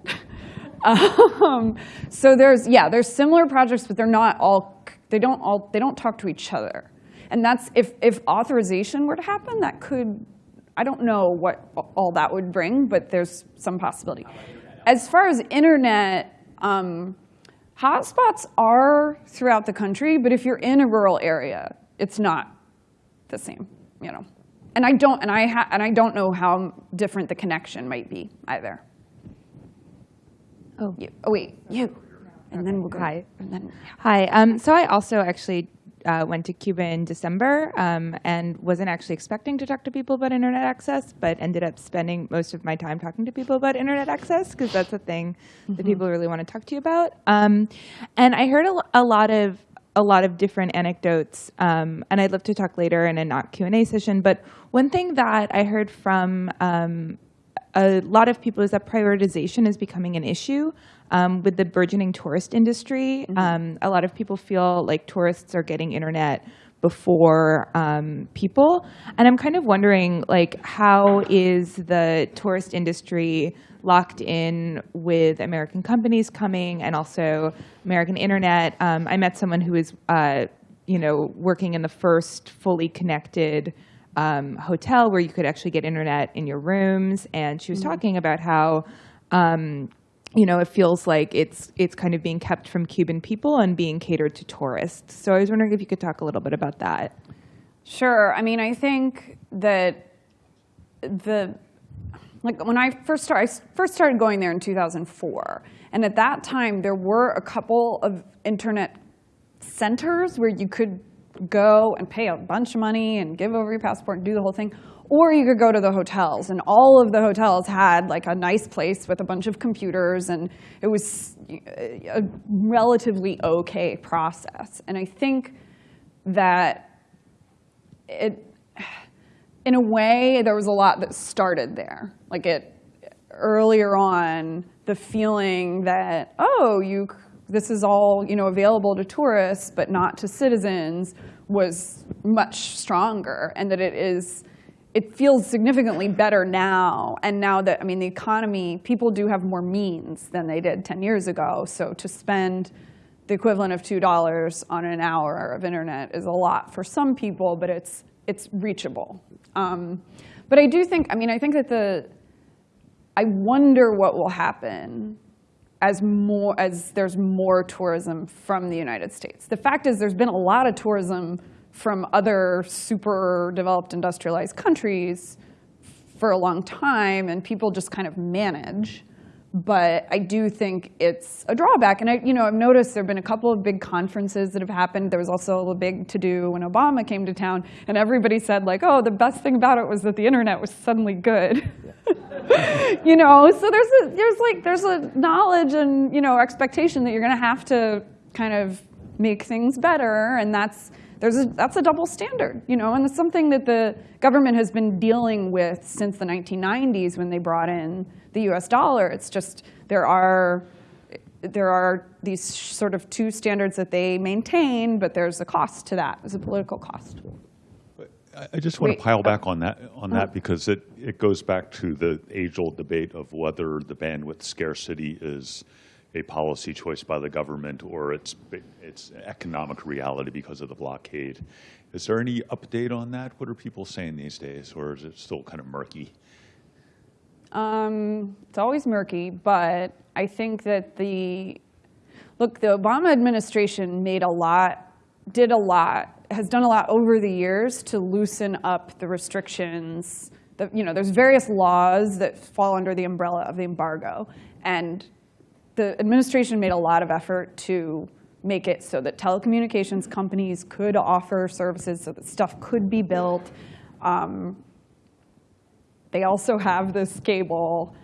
um, so there's yeah, there's similar projects, but they're not all they don't all they don't talk to each other. And that's if if authorization were to happen, that could I don't know what all that would bring, but there's some possibility. As far as internet, um, hotspots are throughout the country, but if you're in a rural area, it's not the same, you know. And I don't, and I ha- and I don't know how different the connection might be either. Oh. You, oh wait, you, and then we'll go. Hi. And then Hi. Um, so I also actually uh, went to Cuba in December um, and wasn't actually expecting to talk to people about internet access, but ended up spending most of my time talking to people about internet access because that's a thing that people really want to talk to you about. Um, and I heard a, a lot of a lot of different anecdotes, um, and I'd love to talk later in a not Q and A session. But one thing that I heard from um, a lot of people is that prioritization is becoming an issue um, with the burgeoning tourist industry. Um, a lot of people feel like tourists are getting internet before um, people, and I'm kind of wondering, like, how is the tourist industry locked in with American companies coming and also American internet? Um, I met someone who was, uh, you know, working in the first fully connected um, hotel where you could actually get internet in your rooms, and she was talking about how, um, you know, it feels like it's it's kind of being kept from Cuban people and being catered to tourists. So I was wondering if you could talk a little bit about that. Sure. I mean, I think that the like when I first started, I first started going there in 2004, and at that time there were a couple of internet centers where you could go and pay a bunch of money and give over your passport and do the whole thing. Or you could go to the hotels, and all of the hotels had like a nice place with a bunch of computers, and it was uh, a relatively okay process. And I think that it, in a way, there was a lot that started there. Like it, earlier on, the feeling that, oh, you, this is all, you know, available to tourists, but not to citizens, was much stronger, and that it is, it feels significantly better now. And now that, I mean, the economy, people do have more means than they did 10 years ago. So to spend the equivalent of $2 on an hour of internet is a lot for some people, but it's, it's reachable. Um, but I do think, I mean, I think that the, I wonder what will happen as more as there's more tourism from the United States. The fact is there's been a lot of tourism from other super developed industrialized countries for a long time and people just kind of manage. But I do think it's a drawback. And I, you know, I've noticed there have been a couple of big conferences that have happened. There was also a big to-do when Obama came to town, and everybody said like, oh, the best thing about it was that the internet was suddenly good. you know, so there's a, there's like there's a knowledge and you know expectation that you're going to have to kind of make things better, and that's there's a, that's a double standard, you know, and it's something that the government has been dealing with since the 1990s when they brought in the U.S. dollar. It's just there are there are these sort of two standards that they maintain, but there's a cost to that. There's a political cost. I- I just want Wait, to pile oh. back on that, oh. on that because it, it goes back to the age-old debate of whether the bandwidth scarcity is a policy choice by the government or it's, it's economic reality because of the blockade. Is there any update on that? What are people saying these days, or is it still kind of murky? Um, it's always murky, but I think that the look, the Obama administration made a lot, did a lot, has done a lot over the years to loosen up the restrictions. The, you know, there's various laws that fall under the umbrella of the embargo, and the administration made a lot of effort to make it so that telecommunications companies could offer services, so that stuff could be built. Um, they also have this cable.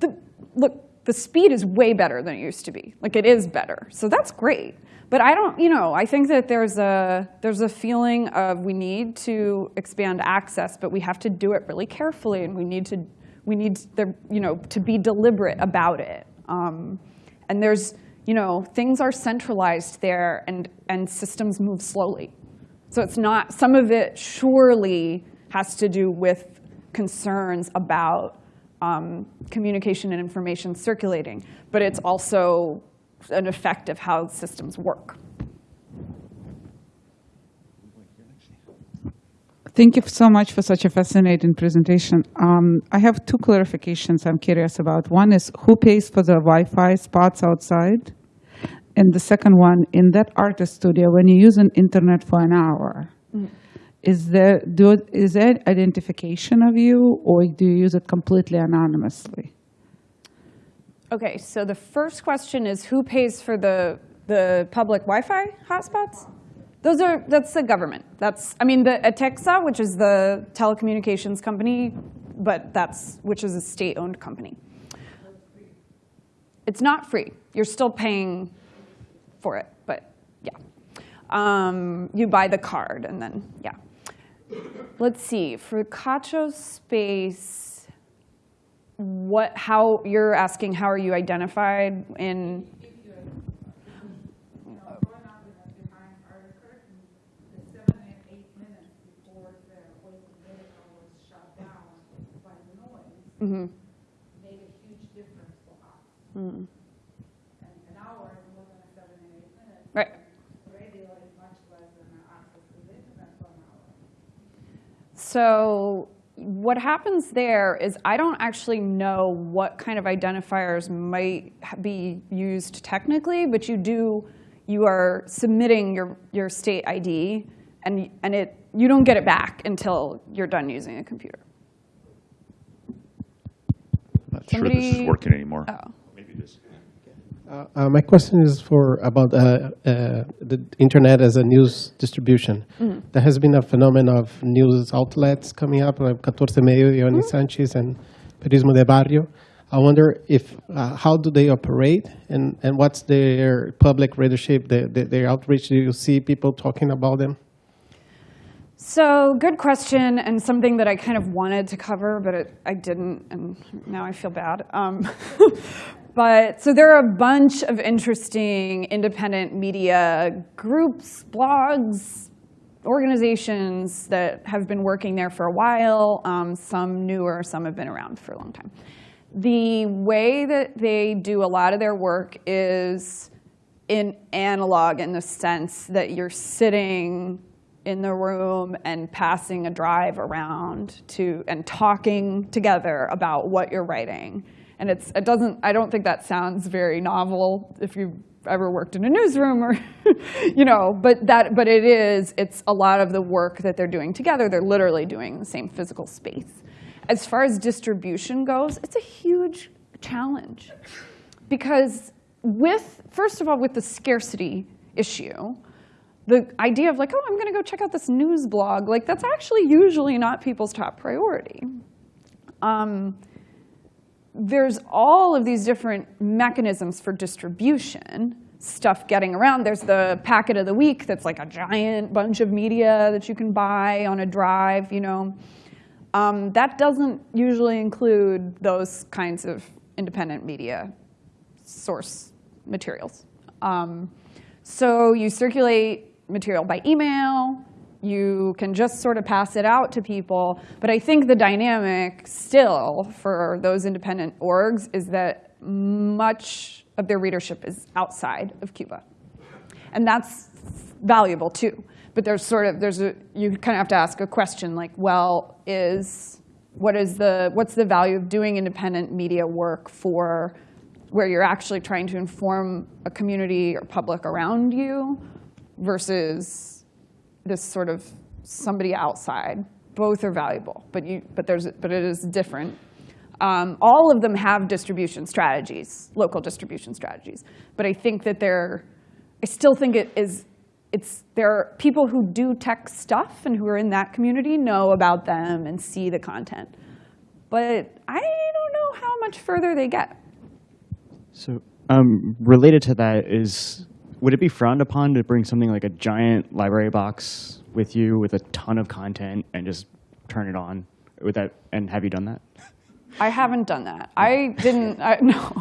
The, look, the speed is way better than it used to be. Like it is better, so that's great. But I don't, you know, I think that there's a there's a feeling of we need to expand access, but we have to do it really carefully, and we need to we need the, you know to be deliberate about it. Um, and there's you know things are centralized there, and and systems move slowly. So it's not, some of it surely has to do with concerns about um, communication and information circulating, but it's also an effect of how systems work. Thank you so much for such a fascinating presentation. Um, I have two clarifications I'm curious about. One is who pays for the Wi-Fi spots outside? And the second one, in that artist studio, when you use an internet for an hour, is there do, is there identification of you, or do you use it completely anonymously? Okay, so the first question is who pays for the, the public Wi-Fi hotspots? Those are, that's the government. That's, I mean, the ETECSA, which is the telecommunications company, but that's, which is a state-owned company. It's not free. You're still paying for it, but yeah. Um, you buy the card and then, yeah. Let's see, for Kcho Space, what, how, you're asking how are you identified in, Mm-hmm. made a huge difference for us. Mm. And an hour is more than seven and eight minutes. right? Radio is much less than an access to the internet for an hour. So what happens there is I don't actually know what kind of identifiers might be used technically, but you do, you are submitting your, your state ID, and, and it, you don't get it back until you're done using a computer. I'm sure this is working anymore. Oh. Maybe this. Uh, uh, my question is for about uh, uh, the internet as a news distribution. There has been a phenomenon of news outlets coming up, like 14 Medio, Yoani Sanchez, and Periodismo de Barrio. I wonder if uh, how do they operate, and, and what's their public readership, their, their, their outreach? Do you see people talking about them? So good question, and something that I kind of wanted to cover, but it, I didn't, and now I feel bad. Um, but so there are a bunch of interesting independent media groups, blogs, organizations that have been working there for a while. Um, some newer, some have been around for a long time. The way that they do a lot of their work is in analog in the sense that you're sitting in the room and passing a drive around to and talking together about what you're writing. And it's it doesn't I don't think that sounds very novel if you've ever worked in a newsroom or you know, but that but it is it's a lot of the work that they're doing together. They're literally doing the same physical space. As far as distribution goes, it's a huge challenge because with first of all with the scarcity issue, the idea of like, oh, I'm going to go check out this news blog, like that's actually usually not people's top priority. Um, there's all of these different mechanisms for distribution, stuff getting around. There's the packet of the week that's like a giant bunch of media that you can buy on a drive, you know. Um, that doesn't usually include those kinds of independent media source materials. Um, so you circulate material by email. You can just sort of pass it out to people. But I think the dynamic still for those independent orgs is that much of their readership is outside of Cuba. And that's valuable too. But there's sort of, there's a, you kind of have to ask a question like, well, is, what is the, what's the value of doing independent media work for where you're actually trying to inform a community or public around you versus this sort of somebody outside. Both are valuable, but, you, but, there's, but it is different. Um, all of them have distribution strategies, local distribution strategies. But I think that they're, I still think it is, it's, there are people who do tech stuff and who are in that community know about them and see the content. But I don't know how much further they get. So um, related to that is, would it be frowned upon to bring something like a giant library box with you with a ton of content and just turn it on? Would that, and have you done that? I haven't done that. I didn't, I, no.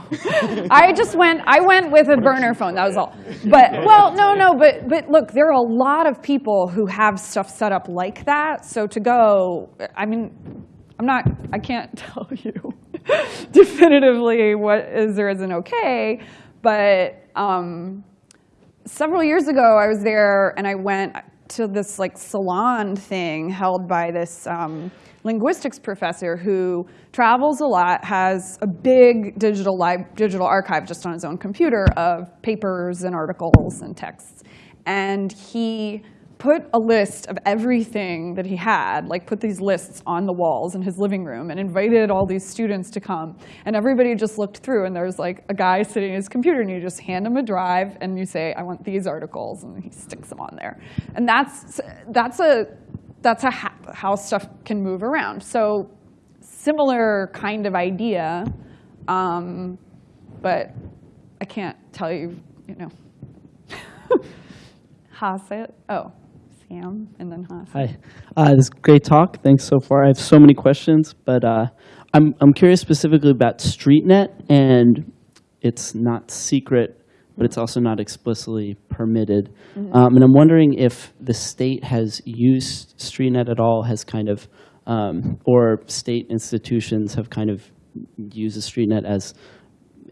I just went, I went with a burner phone, that was all. But, well, no, no, but, but look, there are a lot of people who have stuff set up like that. So to go, I mean, I'm not, I can't tell you definitively what is or isn't okay, but um, several years ago I was there and I went to this like salon thing held by this um, linguistics professor who travels a lot, has a big digital, digital archive just on his own computer of papers and articles and texts. And he put a list of everything that he had, like put these lists on the walls in his living room and invited all these students to come. And everybody just looked through and there's like a guy sitting at his computer and you just hand him a drive and you say, I want these articles and he sticks them on there. And that's, that's, a, that's a how stuff can move around. So similar kind of idea, um, but I can't tell you, you know. Hasit, oh. Sam, and then. Hi. Uh, this is great talk. Thanks so far. I have so many questions, but uh, I'm, I'm curious specifically about StreetNet, and it's not secret, but it's also not explicitly permitted. Mm-hmm. Um, and I'm wondering if the state has used StreetNet at all, has kind of, um, or state institutions have kind of used StreetNet as,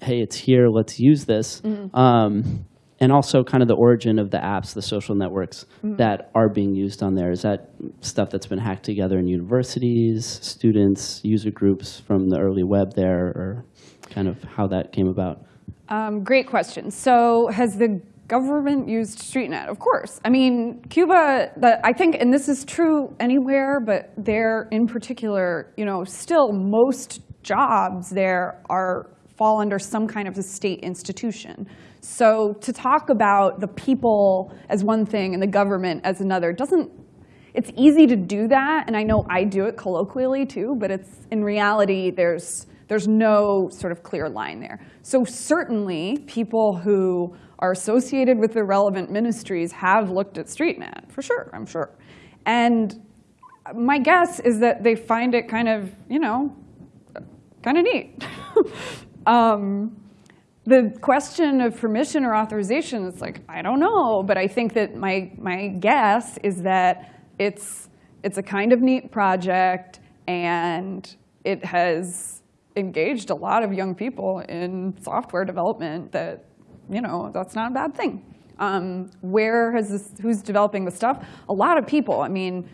hey, it's here, let's use this. Mm-hmm. Um, and also kind of the origin of the apps, the social networks that are being used on there. Is that stuff that's been hacked together in universities, students, user groups from the early web there, or kind of how that came about? Um, great question. So has the government used StreetNet? Of course. I mean, Cuba, the, I think, and this is true anywhere, but there in particular, you know, still most jobs there are fall under some kind of a state institution. So to talk about the people as one thing and the government as another doesn't, it's easy to do that, and I know I do it colloquially too, but it's, in reality, there's, there's no sort of clear line there. So certainly, people who are associated with the relevant ministries have looked at StreetNet, for sure, I'm sure. And my guess is that they find it kind of, you know, kind of neat. um, the question of permission or authorization is like, I don't know, but I think that my, my guess is that it's, it's a kind of neat project and it has engaged a lot of young people in software development that, you know, that's not a bad thing. Um, where has this, who's developing the stuff? A lot of people, I mean,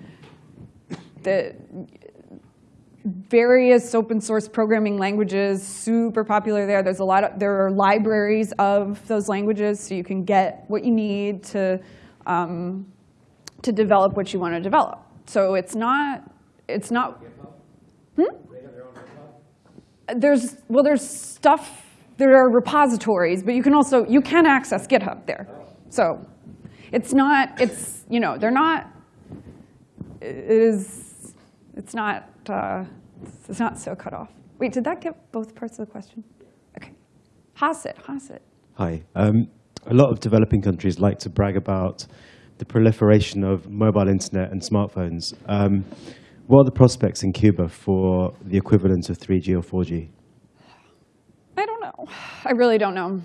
the various open source programming languages, super popular there. There's a lot of, there are libraries of those languages, so you can get what you need to, um, to develop what you want to develop. So it's not, it's not, hmm? There's, well, there's stuff, there are repositories, but you can also, you can access GitHub there. So it's not, it's, you know, they're not, it is, it's not, uh, it's not so cut off. Wait, did that get both parts of the question? Okay. Hasit, Hasit. Hi. Um, a lot of developing countries like to brag about the proliferation of mobile internet and smartphones. Um, what are the prospects in Cuba for the equivalent of 3G or 4G? I don't know. I really don't know.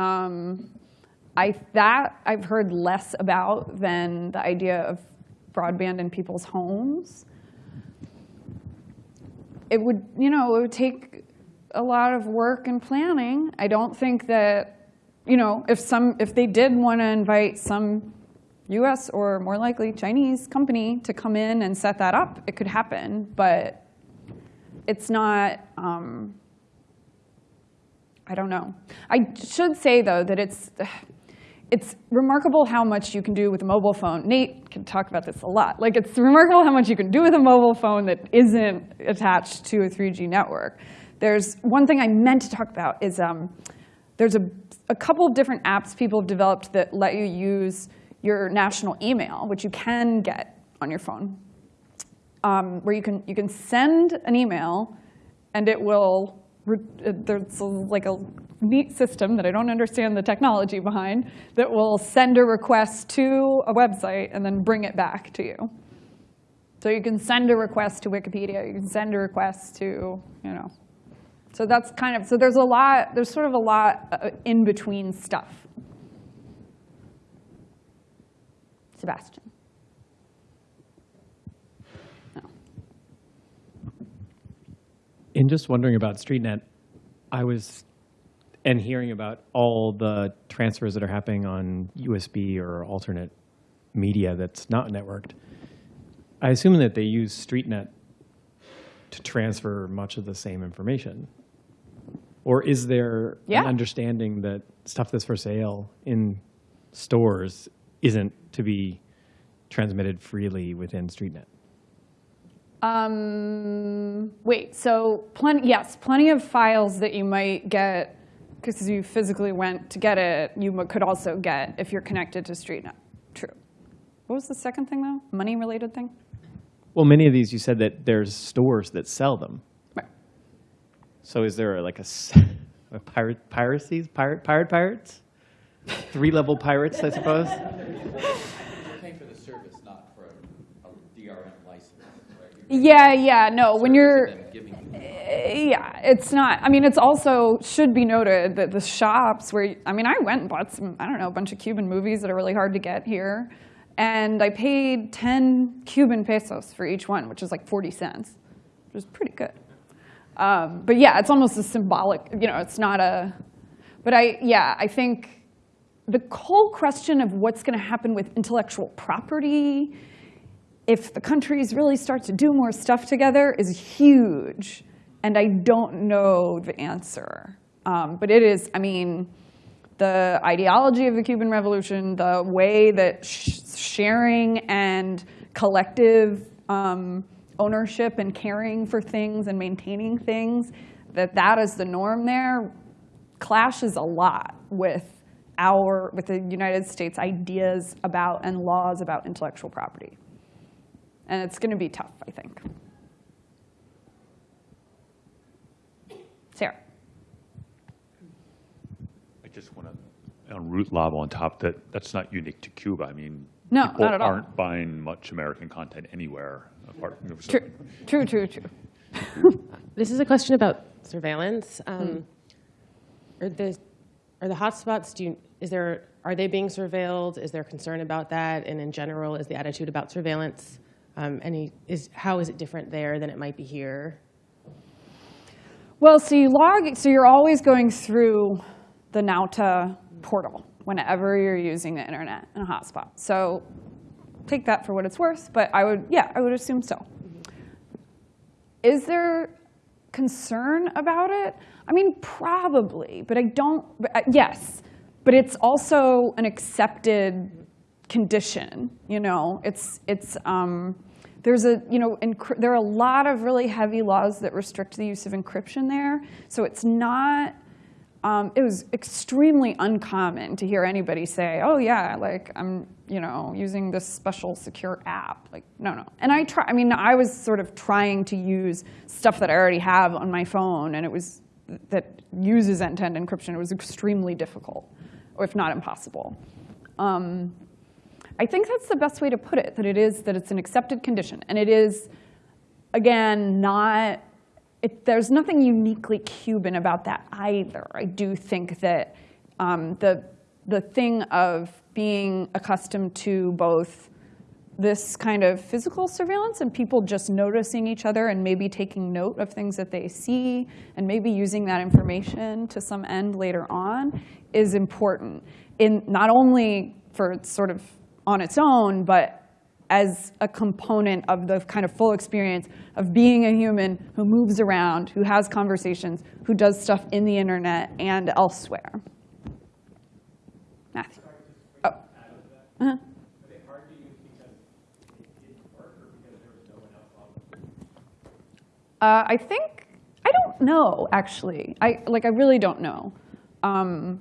Um, I, that I've heard less about than the idea of broadband in people's homes. It would, you know, it would take a lot of work and planning. I don't think that, you know, if some, if they did want to invite some U.S. or more likely Chinese company to come in and set that up, it could happen. But it's not. Um, I don't know. I should say though that it's it's remarkable how much you can do with a mobile phone. Nate can talk about this a lot. Like it's remarkable how much you can do with a mobile phone that isn't attached to a 3G network. There's one thing I meant to talk about is um, there's a, a couple of different apps people have developed that let you use your national email, which you can get on your phone, um, where you can you can send an email, and it will there's like a neat system that I don't understand the technology behind that will send a request to a website and then bring it back to you. So you can send a request to Wikipedia, you can send a request to, you know. So that's kind of, so there's a lot, there's sort of a lot uh, in between stuff. Sebastian. In just wondering about StreetNet, I was, and hearing about all the transfers that are happening on USB or alternate media that's not networked, I assume that they use StreetNet to transfer much of the same information. Or is there Yeah. an understanding that stuff that's for sale in stores isn't to be transmitted freely within StreetNet? Um, wait, so plenty, yes, plenty of files that you might get because you physically went to get it, you could also get if you're connected to StreetNet. True. What was the second thing though? Money related thing? Well, many of these you said that there's stores that sell them. Right. So is there like a pirate piracies, pirate pirate pirates, three level pirates, I suppose. paying for the service, not for a DRM license, right? Yeah, yeah, no, when you're, yeah, it's not. I mean, it's also should be noted that the shops where I mean, I went and bought some I don't know a bunch of Cuban movies that are really hard to get here, and I paid ten Cuban pesos for each one, which is like forty cents, which is pretty good. Um, but yeah, it's almost a symbolic. You know, it's not a. But I yeah, I think the whole question of what's going to happen with intellectual property if the countries really start to do more stuff together is huge. And I don't know the answer. Um, but it is, I mean, the ideology of the Cuban Revolution, the way that sh sharing and collective um, ownership and caring for things and maintaining things, that that is the norm there clashes a lot with our, with the United States ideas about and laws about intellectual property. And it's going to be tough, I think. Sarah. I just want to, on Root Lab on top, that that's not unique to Cuba. I mean, No, people not at all. aren't buying much American content anywhere apart from. so- True, true, true, true. This is a question about surveillance. Um, Are the, are the hotspots, do you, is there, are they being surveilled? Is there concern about that? And in general, is the attitude about surveillance, um, any, is, how is it different there than it might be here? Well, so you log, so you're always going through the Nauta portal whenever you're using the internet in a hotspot. So take that for what it's worth, but I would, yeah, I would assume so. Is there concern about it? I mean, probably, but I don't, uh, yes, but it's also an accepted condition, you know? It's, it's, um, there's a, you know, there are a lot of really heavy laws that restrict the use of encryption there. So it's not, um, it was extremely uncommon to hear anybody say, oh yeah, like I'm, you know, using this special secure app. Like, no, no. And I try, I mean, I was sort of trying to use stuff that I already have on my phone and it was, that uses end-to-end encryption. It was extremely difficult, or if not impossible. Um, I think that's the best way to put it, that it is, that it's an accepted condition. And it is, again, not, it, there's nothing uniquely Cuban about that either. I do think that um, the, the thing of being accustomed to both this kind of physical surveillance and people just noticing each other and maybe taking note of things that they see and maybe using that information to some end later on is important in not only for sort of on its own, but as a component of the kind of full experience of being a human who moves around, who has conversations, who does stuff in the internet and elsewhere. Matthew. Oh. Uh-huh. Uh, I think, I don't know, actually. I, like, I really don't know. Um,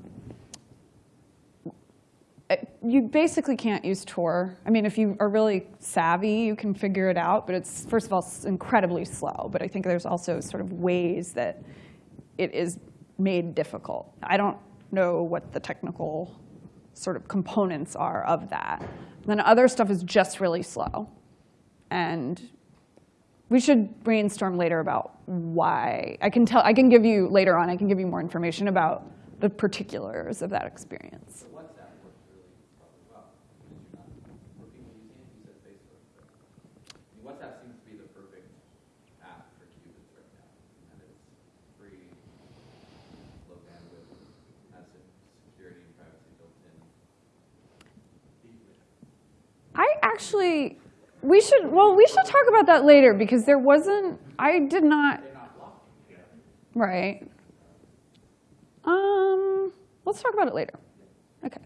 Uh, you basically can't use Tor. I mean, if you are really savvy, you can figure it out, but it's, first of all, incredibly slow. But I think there's also sort of ways that it is made difficult. I don't know what the technical sort of components are of that. Then other stuff is just really slow. And we should brainstorm later about why. I can tell, I can give you, later on, I can give you more information about the particulars of that experience. WhatsApp works really probably well. because you're not- For people using it, you said Facebook. but, I mean, WhatsApp seems to be the perfect app for Cubans right now. And it's free, low bandwidth, has some security and privacy built in. I actually, we should, well, we should talk about that later because there wasn't, I did not. Right. Um, let's talk about it later. Okay.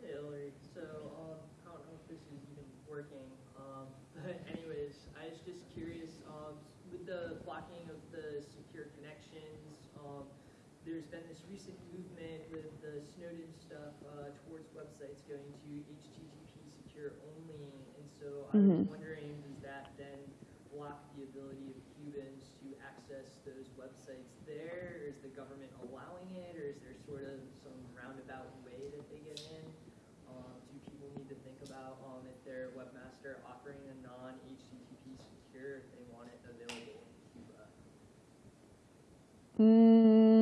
Hey, Hillary. So, um, I don't know if this is even working. Um, but anyways, I was just curious, um, with the blocking of the secure connections, um, there's been this recent movement with the Snowden stuff, uh, towards websites going to HTTP secure only. And so I was Mhm. wondering, does that then block the ability of Cubans to access those websites there? Is the government allowing it, or is there sort of some roundabout way that they get in? Um, do people need to think about um, if their webmaster offering a non-HTTP secure, if they want it available in Cuba? Mm,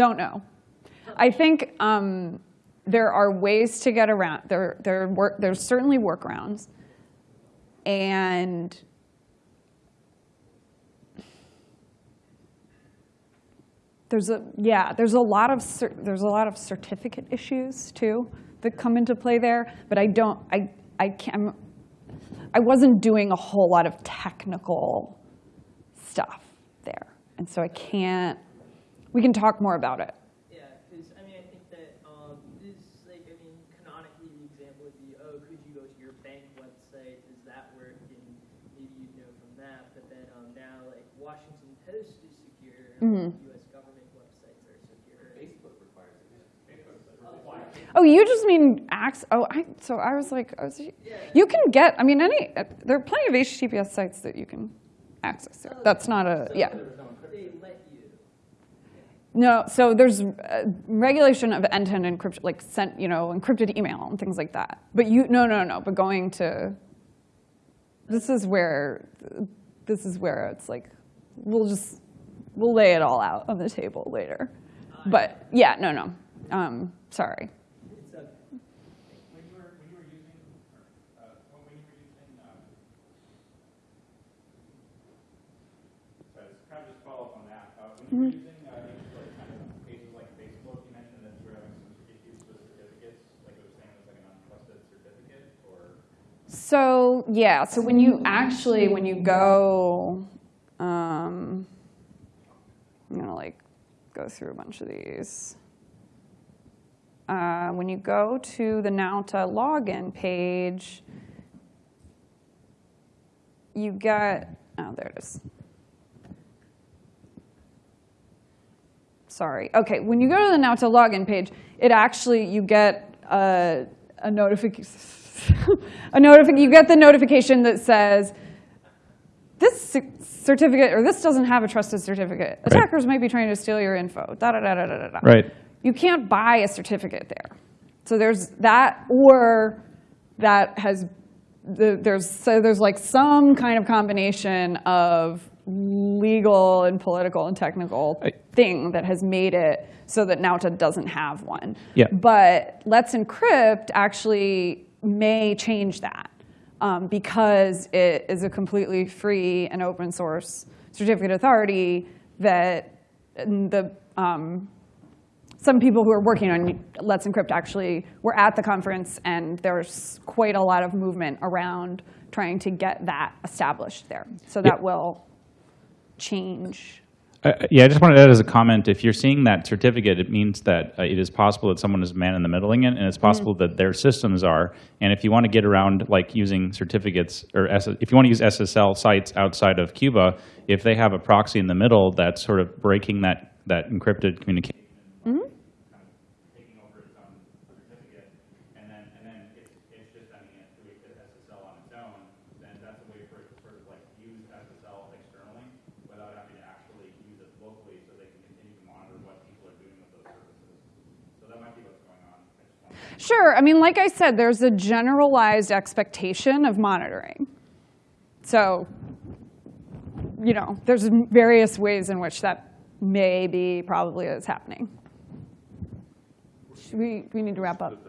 don't know. I think um, there are ways to get around. There, there work, there's certainly workarounds, and there's a yeah. There's a lot of there's a lot of certificate issues too that come into play there. But I don't. I I can't. I wasn't doing a whole lot of technical stuff there, and so I can't. We can talk more about it. Yeah, because I mean, I think that um, this, like, I mean, canonically, the example would be, oh, could you go to your bank website? Does that work? And maybe you'd know from that. But then um, now, like, Washington Post is secure. Mm -hmm. U.S. government websites are secure. Facebook requires it. Oh, you just mean access? Oh, I, so I was like, I was, you can get. I mean, any. There are plenty of HTTPS sites that you can access. There. That's not a yeah. They let you. No, so there's uh, regulation of end-to-end encryption, like sent, you know, encrypted email and things like that. But you, no, no, no. But going to, this is where, this is where it's like, we'll just, we'll lay it all out on the table later. But yeah, no, no. Um, sorry. It's a, When you were, when you were using, or, uh, when when you were using, um, so it's kind of just follow up on that. Uh, when you were using, uh, these like kind of pages like Facebook, you mentioned that you were having some issues with certificates, like it was saying it was like an untrusted certificate, or? So yeah, so when you actually, when you go, um, I'm gonna like go through a bunch of these. Uh, when you go to the Nauta login page, you get, oh, there it is. Sorry. Okay, when you go to the Nauta login page, it actually, you get a, a notification, a notific you get the notification that says, this certificate, or this doesn't have a trusted certificate. Attackers might be trying to steal your info, da da da da da da. Right. You can't buy a certificate there. So there's that, or that has, the, there's, so there's like some kind of combination of legal and political and technical thing that has made it so that Nauta doesn't have one. Yeah. But Let's Encrypt actually may change that um, because it is a completely free and open source certificate authority that the um, some people who are working on Let's Encrypt actually were at the conference, and there's quite a lot of movement around trying to get that established there. So that will change. Uh, yeah, I just wanted to add as a comment, if you're seeing that certificate, it means that uh, it is possible that someone is man in the middling it, and it's possible that their systems are. And if you want to get around like using certificates, or S if you want to use SSL sites outside of Cuba, if they have a proxy in the middle that's sort of breaking that, that encrypted communication, Mhm. taking over its own certificate, and then, and then it's, it's just sending it to a SSL on its own, then that's a way for it to sort of like use SSL externally without having to actually use it locally so they can continue to monitor what people are doing with those services. So that might be what's going on. I just wanted to- Sure. I mean, like I said, there's a generalized expectation of monitoring. So, you know, there's various ways in which that may be probably is happening. Should we, we need to wrap up.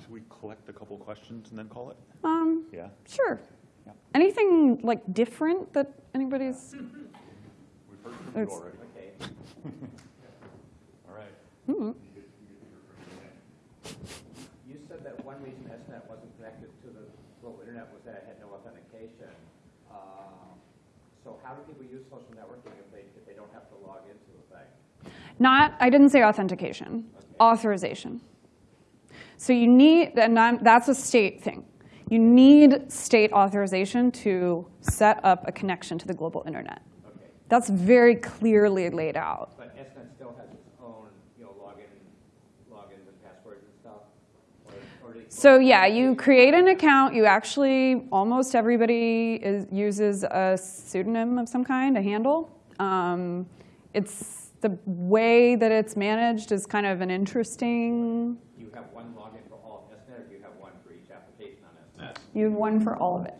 Should we collect a couple questions and then call it? Um, Yeah. Sure. Yeah. Anything like different that anybody's? We've heard from you already. Okay. All right. Mhm. You said that one reason SNET wasn't connected to the global internet was that it had no authentication. Uh, So how do people use social networking if they, if they don't have to log into the thing? Not, I didn't say authentication, authorization. So you need, and I'm, that's a state thing. You need state authorization to set up a connection to the global internet. That's very clearly laid out. But SNET still has its own, you know, login, logins and passwords and stuff? Or, or do they- So yeah, you create an account. You actually, almost everybody is, uses a pseudonym of some kind, a handle. Um, it's the way that it's managed is kind of an interesting. You have one login for all of SNET or do you have one for each application on SNET? You have one for all of it.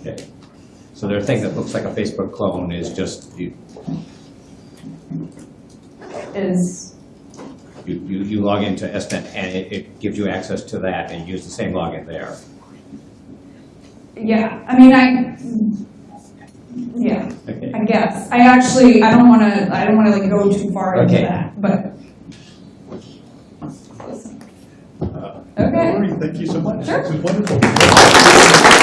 Okay. So their thing that looks like a Facebook clone is just, you, Is you, you you log into SNET and it, it gives you access to that and use the same login there. yeah. I mean, I. Yeah. Okay. I guess. I actually. I don't want to. I don't want to like go too far into that. But. Uh, okay. Thank you so much. Sure. This was wonderful.